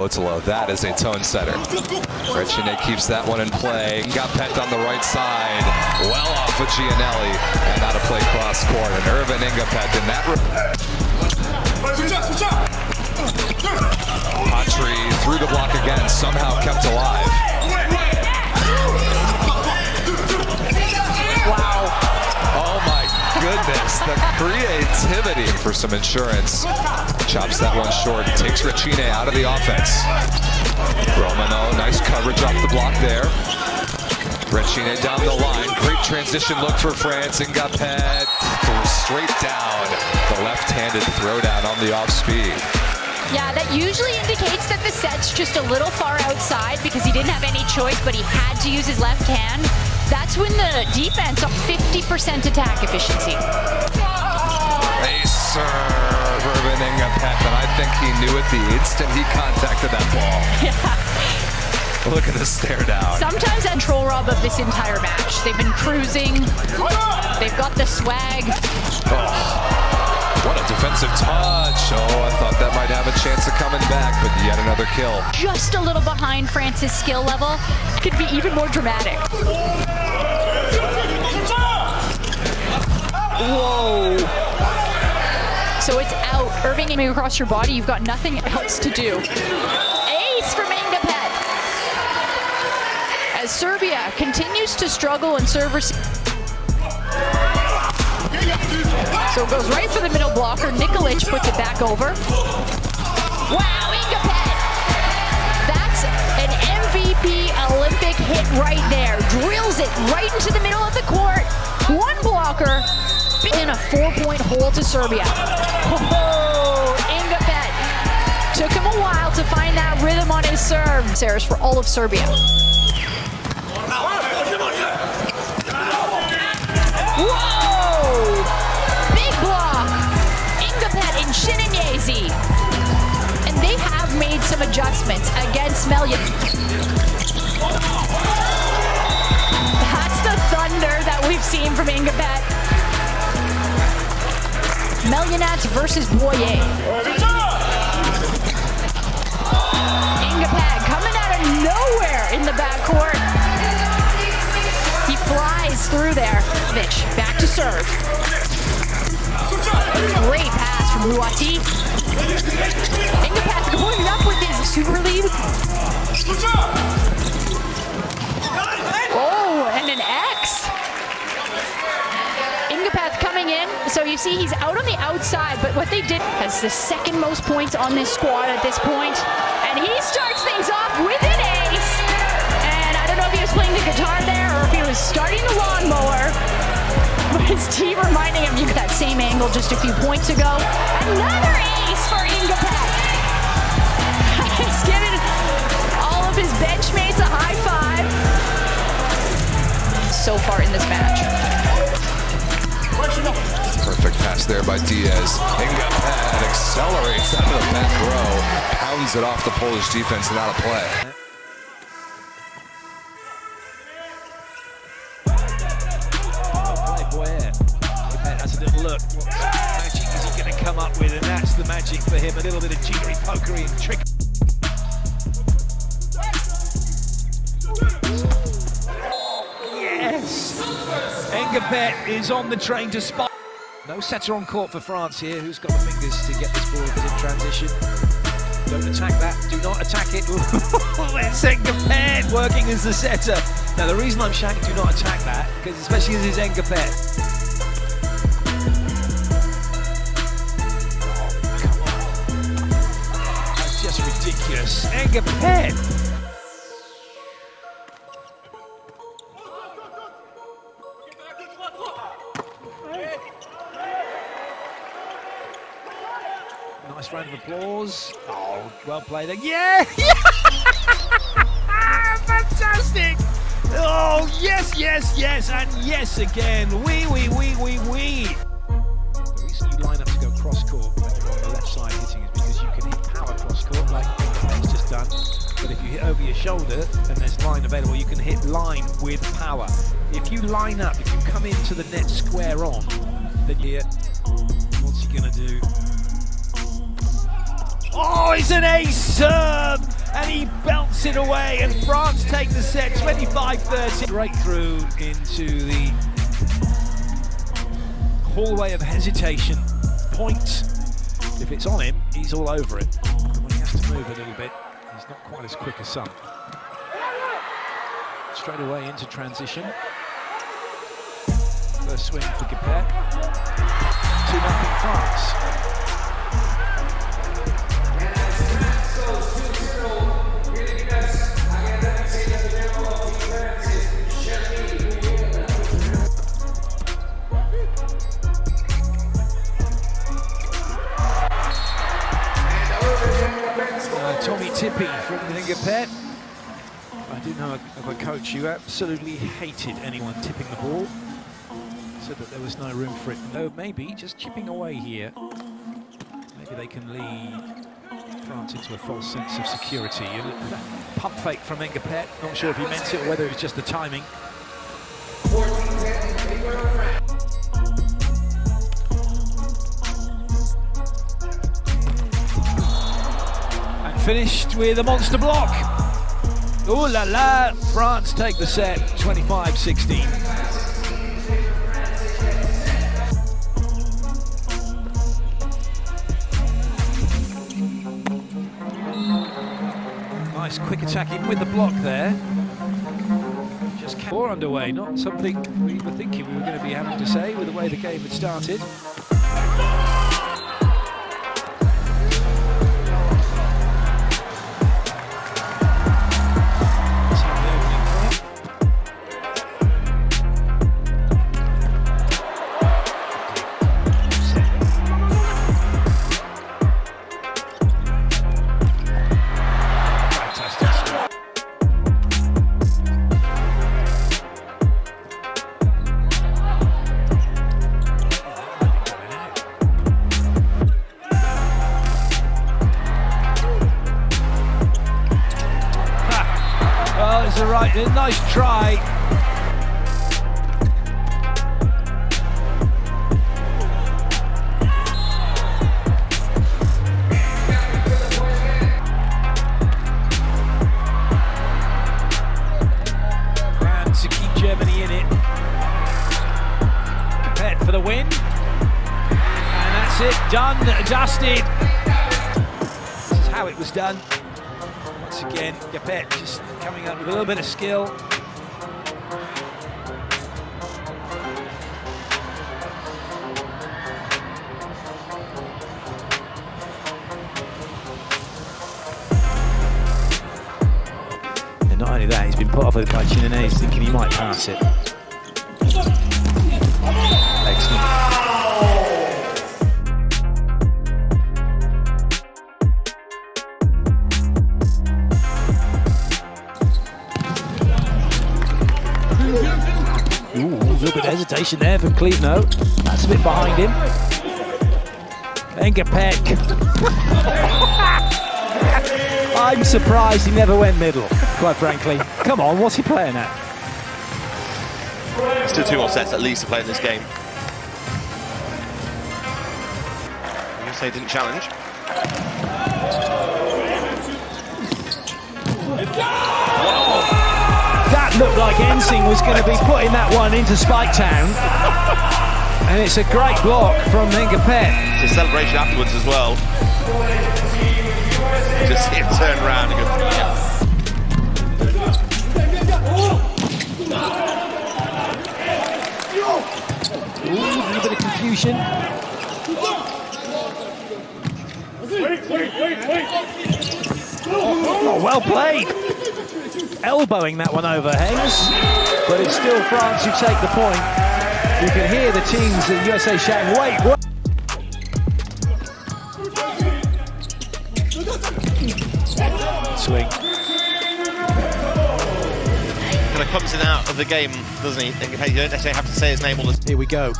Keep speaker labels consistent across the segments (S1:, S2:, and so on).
S1: Otelo, that is a tone setter. Rechine keeps that one in play. Got pecked on the right side. Well off of Giannelli. And out of play cross court. And Earvin Ngapeth in that. Patry through the block again. Somehow kept alive. Goodness. The creativity for some insurance. Chops that one short. Takes Rechine out of the offense. Romano, oh, nice coverage off the block there. Rechine down the line. Great transition look for France. and Ngapeth straight down. The left-handed throwdown on the off speed.
S2: Yeah, that usually indicates that the set's just a little far outside because he didn't have any choice, but he had to use his left hand. That's when the defense up 50% attack efficiency.
S1: A serve, Earvin Ngapeth, and I think he knew it the instant he contacted that ball.
S2: Yeah.
S1: Look at the stare down.
S2: Sometimes that troll Rob of this entire match. They've been cruising. They've got the swag.
S1: Oh. What a defensive touch. Oh, I thought that might have a chance of coming back, but yet another kill.
S2: Just a little behind France's skill level. Could be even more dramatic. Whoa. So it's out. Irving aiming across your body. You've got nothing else to do. Ace from Ngapeth. As Serbia continues to struggle in server. So it goes right for the middle blocker. Nikolic puts it back over. Wow, Ngapeth. That's an MVP Olympic hit right there. Drills it right into the middle of the court. One blocker in a four-point hole to Serbia. Oh, Ngapeth. Took him a while to find that rhythm on his serve. Saris for all of Serbia. Whoa! Chinenyeze. And they have made some adjustments against Melyan. That's the thunder that we've seen from Ngapeth. Melyonats versus Boyer. Ngapeth coming out of nowhere in the backcourt. He flies through there. Mitch, back to serve. From Ruati. Going up with his super lead. Oh, and an X. Ngapeth coming in. So you see he's out on the outside, but what they did has the second most points on this squad at this point. And he starts things off with an ace. And I don't know if he was playing the guitar there or if he was starting the lawnmower. But his team reminding him you got that same angle just a few points ago. Another ace for Ngapeth. He's giving all of his benchmates a high five. So far in this match.
S1: Perfect pass there by Diaz. Ngapeth accelerates out of the back row, pounds it off the Polish defense and out of play.
S3: Magic for him. A little bit of jiggery pokery and trick. Yes! Ngapeth is on the train to spot. No setter on court for France here. Who's got the fingers to get this ball in transition? Don't attack that. Do not attack it. it's Ngapeth working as the setter. Now, the reason I'm shouting do not attack that, because especially as it's Ngapeth. Just ridiculous. Ngapeth! Nice round of applause. Oh, well played. Yeah! Fantastic! Oh, yes, yes, yes, and yes again. Wee, wee, wee, wee, wee. Shoulder and there's line available, you can hit line with power. If you line up, if you come into the net square on, then here, what's he going to do? Oh, it's an ace serve! And he belts it away, and France take the set 25 30. Straight through into the hallway of hesitation. Point. If it's on him, he's all over it. When he has to move a little bit, he's not quite as quick as some. Straight away into transition. First swing for Gapet. 2 0 France. Uh, Tommy Tippy from Ngapeth. I do know of a coach who absolutely hated anyone tipping the ball. Said that there was no room for it. No, maybe just chipping away here. Maybe they can lead France into a false sense of security. Pump fake from Ngapeth. Not sure if he meant it or whether it was just the timing. And finished with a monster block. Ooh la la! France take the set 25 16. Nice quick attack in with the block there. Just four underway, not something we were thinking we were going to be having to say with the way the game had started. It, done, dusted. This is how it was done. Once again, Gapet just coming up with a little bit of skill. And not only that, he's been put off by Chinenyeze thinking he might pass it. Hesitation there from Cleveland. That's a bit behind him. Ngapeth. I'm surprised he never went middle, quite frankly. Come on, what's he playing at?
S4: Still two more sets at least to play in this game. USA didn't challenge.
S3: That looked like Ensing was going to be putting that one into Spike Town. And it's a great block from Ngapeth.
S4: It's a celebration afterwards as well. Just see him turn around and go, yeah.
S3: Ooh, a little bit of confusion. Oh, well played. Elbowing that one over Hayes, but it's still France who take the point. You can hear the teams at USA shouting, wait, what? Swing.
S4: Kind of comes in out of the game, doesn't he? You don't necessarily have to say his name all the time.
S3: Here we go.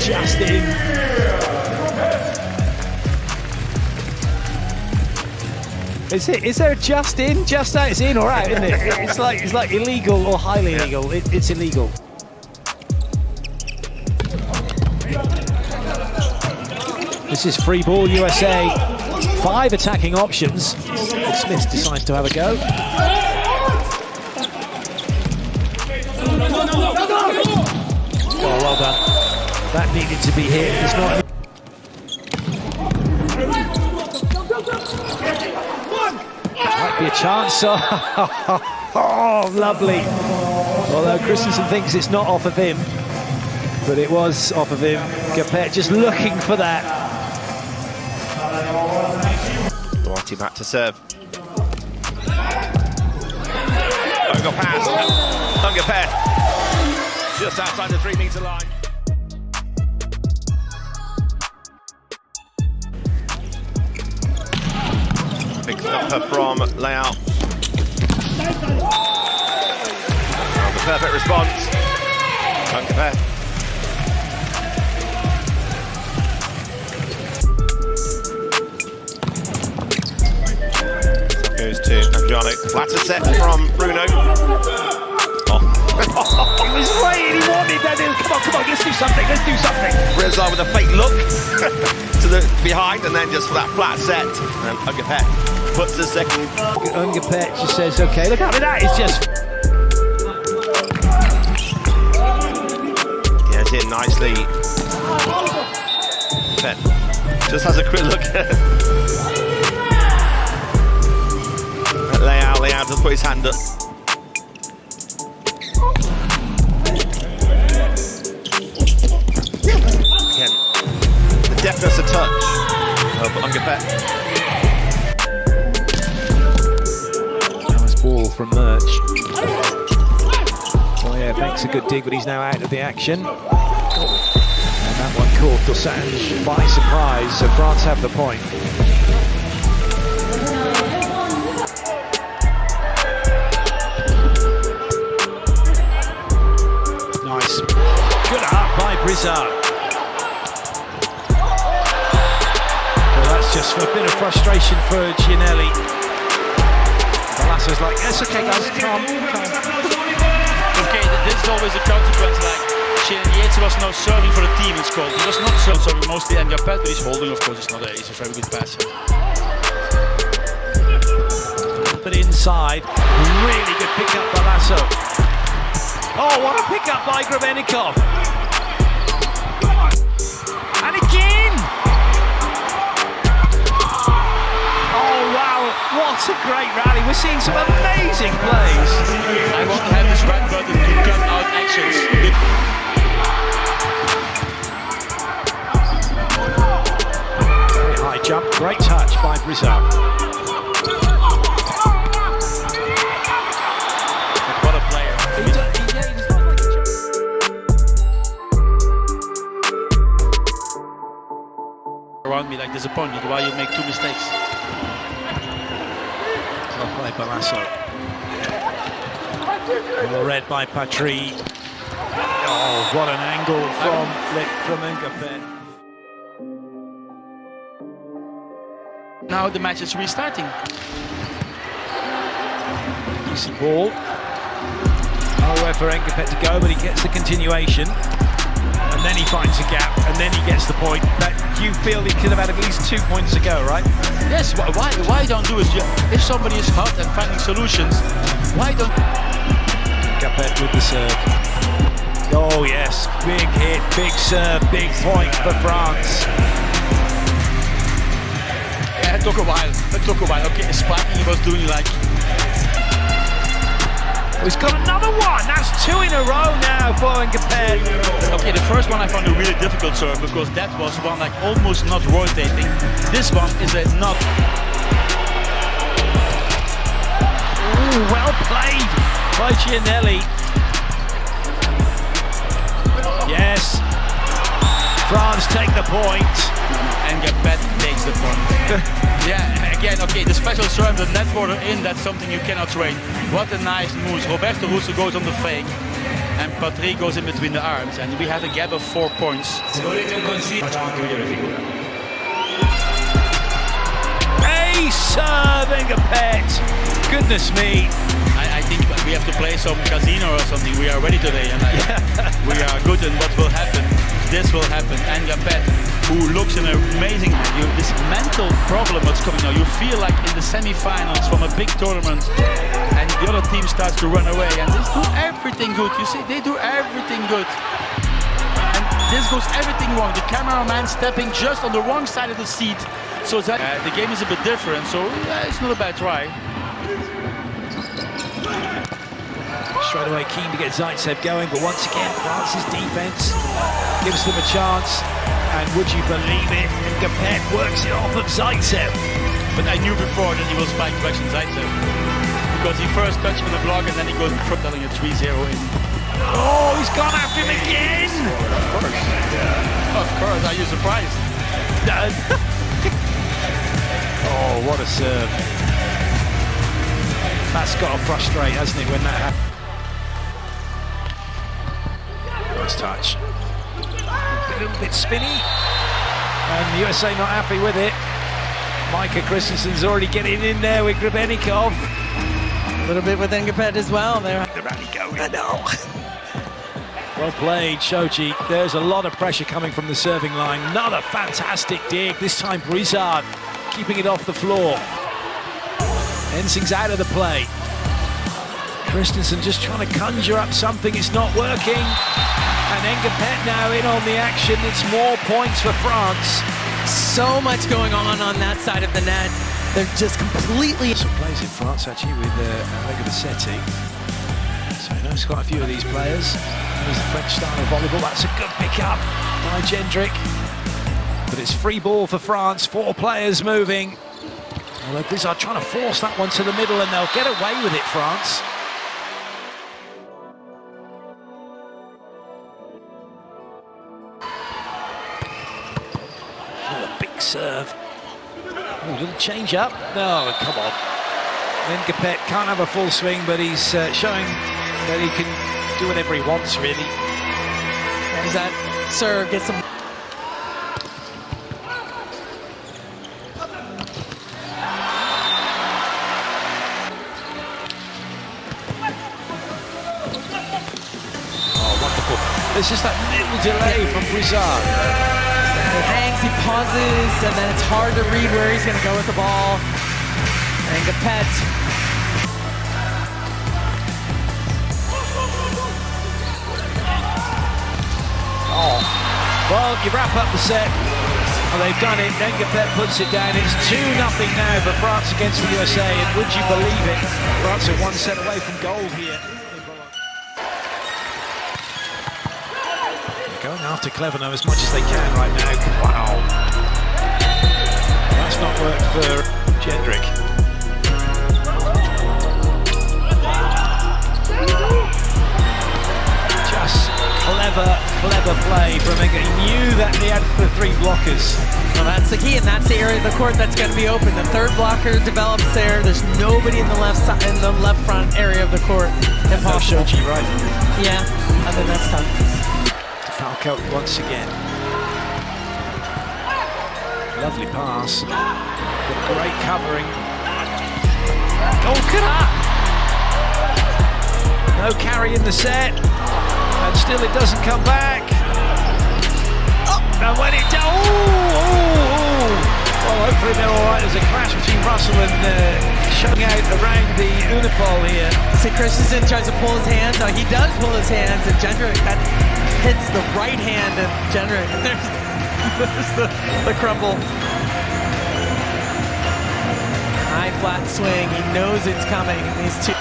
S3: Just in. Is it? Is there a just in, just out? It's in or out, isn't it? It's like it's like illegal or highly illegal. It, it's illegal. This is free ball USA. Five attacking options. Smith decides to have a go. Oh, well done. That needed to be hit. It's not. A chance. Oh, lovely. Although Christensen thinks it's not off of him, but it was off of him. Capet just looking for that.
S4: Duarte back to serve. Unga pass. Unga pass. Just outside the three metre line. Big stopper from layout. Oh, the perfect response. Unga pass. Goes to Adriano. Flatter set from Bruno. Oh.
S3: He was waiting, he wanted that. Come on, come on, let's do something, let's do something.
S4: Reza with a fake look to the behind and then just for that flat set. And Ugapet puts the second.
S3: Ngapeth just says, okay, look at me, that is just.
S4: Gets in nicely. Pet just has a quick look at layout. Layout just put his hand up.
S3: Makes a good dig, but he's now out of the action. And that one caught Dosange by surprise, so France have the point. Nice. Good up by Brizard. Well, that's just a bit of frustration for Giannelli. Velasco's like, yes, okay, guys, calm, calm.
S5: This is always a consequence. Like Yates was now serving for the team. It's called. He was not serving, serving mostly and Japet, but he's holding. Of course, it's not a. He's a very good passer.
S3: But inside, really good pick up by Lasso. Oh, what a pick up by Grebennikov. And again! Oh, wow, what a great rally. We're seeing some amazing plays.
S5: I want to have this red actions.
S3: Very high jump, great touch by Brizard.
S5: What a player. Around me like disappointed. Why you make two mistakes?
S3: Well played by Lasso. Well read by Patry. Oh, what an angle from Flip from Ngapeth.
S5: Now the match is restarting.
S3: Decent ball. Nowhere for Ngapeth to go, but he gets the continuation. And then he finds a gap, and then he gets the point. That you feel he could have had at least two points to go, right?
S5: Yes. Why? Why, why don't do it? If somebody is hot and finding solutions, why don't?
S3: Ngapeth with the serve. Oh yes, big hit, big serve, big point for France.
S5: Yeah, it took a while. It took a while. Okay, spiking he was doing like
S3: Oh, he's got another one. That's two in a row now for Ngapeth.
S5: Okay, the first one I found a really difficult serve because that was one like almost not rotating. This one is a not.
S3: Ooh, well played by Giannelli. Yes. France take the point.
S5: And Gapet takes the point. yeah, again, okay, the special serve, the net border in, that's something you cannot train. What a nice move. Roberto Russo goes on the fake. And Patrick goes in between the arms. And we have a gap of four points.
S3: A serve, Ngapeth. Goodness me.
S5: I, I think we have to play some casino or something. We are ready today. And we are good and what will happen? This will happen. And Gapet who looks an amazing. You, this mental problem that's coming now. You feel like in the semi-finals from a big tournament, and the other team starts to run away, and they do everything good. You see, they do everything good. And this goes everything wrong. The cameraman stepping just on the wrong side of the seat. So that uh, the game is a bit different. So uh, it's not a bad try.
S3: Straight away keen to get Zaitsev going, but once again, France's defense gives them a chance. And would you believe it, Ngapeth works it off of Zaitsev.
S5: But I knew before that he will spike direction Zaitsev. Because he first touched from the block and then he goes front telling a 3-0 in.
S3: Oh, he's gone after him again!
S5: Of course. Of course, are you surprised?
S3: oh, what a serve. That's got to frustrate, hasn't it, when that happens? Touch. A little bit spinny. And the USA not happy with it. Micah Christensen's already getting in there with Grebennikov.
S6: A little bit with Ngapeth as well there.
S3: The rally going. I know. Well played, Shoji. There's a lot of pressure coming from the serving line. Another fantastic dig. This time Brizard keeping it off the floor. Ensing's out of the play. Christensen just trying to conjure up something. It's not working. And Ngapeth now in on the action. It's more points for France.
S6: So much going on on that side of the net. They're just completely...
S3: Some plays in France actually with uh, Bassetti. So he knows quite a few of these players. There's the French style of volleyball. That's a good pick up by Jendryk. But it's free ball for France. Four players moving. Although are trying to force that one to the middle and they'll get away with it, France. Serve. Oh, little change up. No, come on. Then Capet can't have a full swing, but he's uh, showing that he can do whatever he wants, really.
S6: As that serve gets some...
S3: Oh, wonderful. There's just that little delay from Brizard.
S6: He hangs, he pauses, and then it's hard to read where he's going to go with the ball. And Ngapeth
S3: Oh, well, you wrap up the set. Well, they've done it. Ngapeth puts it down. It's 2 nothing now for France against the USA. And would you believe it? France are one set away from gold here. After Cleverno as much as they can right now. Wow. That's not worked for Jendryk. Just clever, clever play from. He knew that he had the three blockers.
S6: Well, that's the key, and that's the area of the court that's going to be open. The third blocker develops there. There's nobody in the left side, in the left front area of the court. Impossible.
S3: Shoji, right?
S6: Yeah, I think that's tough.
S3: Falco once again. Lovely pass. But great covering. Oh! No carry in the set. And still it doesn't come back. Oh, and when it does, oh, oh, oh. Well, hopefully they're all right. There's a clash between Russell and uh, showing out around the Unipol here.
S6: See, Christensen tries to pull his hands. Now he does pull his hands, and Jendryk that hits the right hand of Jendryk. There's, there's the, the crumble. High flat swing. He knows it's coming. These two.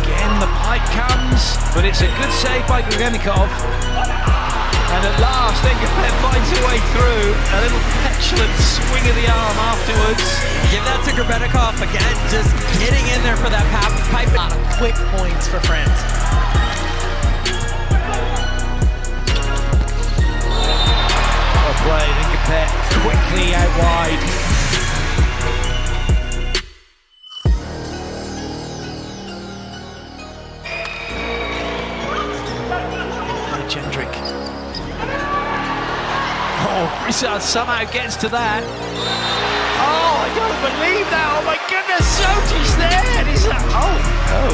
S3: Again, the pipe comes, but it's a good save by Grebennikov. And at last, Ngapeth finds a way through. A little petulant swing of the arm afterwards.
S6: Give that to Grebennikov again, just getting in there for that pipe. A lot of quick points for France.
S3: Well played, Ngapeth quickly out wide. Oh, Brizard somehow gets to that. Oh, I don't believe that. Oh my goodness, Soti's there. And he's like, oh, oh.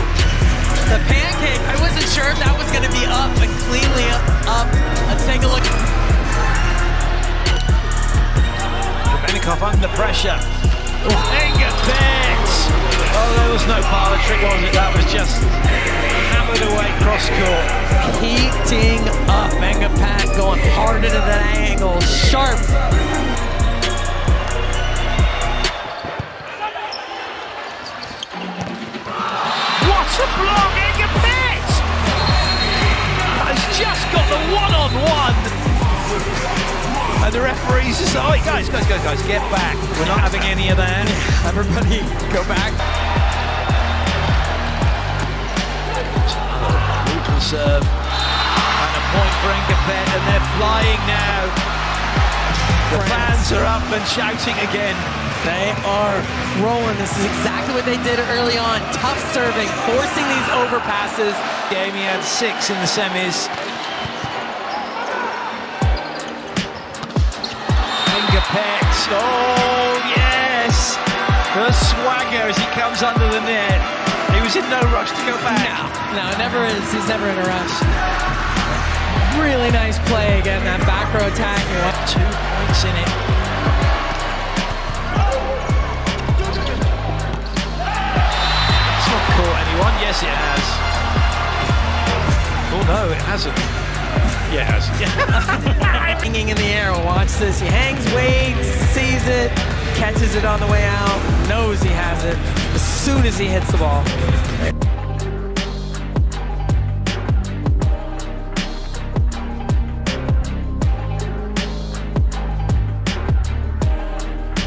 S6: The pancake, I wasn't sure if that was going to be up, but cleanly up. up. Let's take a look.
S3: Benikov under pressure. Oh, Inga! Oh, there was no parlor trick, was it? That was just hammered away cross court.
S6: Heating up. Mega Pat going hard into that angle. Sharp.
S3: What a block! Inga Betts! Has just got the one-on-one. And the referees just oh, guys, guys, guys, guys, get back. We're not having any of that.
S6: Everybody go back.
S3: Serve. And a point for Ngapeth, and they're flying now. The fans are up and shouting again.
S6: They are rolling. This is exactly what they did early on. Tough serving, forcing these overpasses.
S3: Game he had six in the semis. Ngapeth. Oh, yes. The swagger as he comes under the net. He was in no rush to go back.
S6: No, it never is. He's never in a rush. Really nice play again. That back row attack.
S3: Two points in it. It's not caught anyone. Yes, it has. Oh, no, it hasn't. Yeah, it has.
S6: Hanging in the air. Watch this. He hangs, waits, sees it, catches it on the way out, knows he has it as soon as he hits the ball.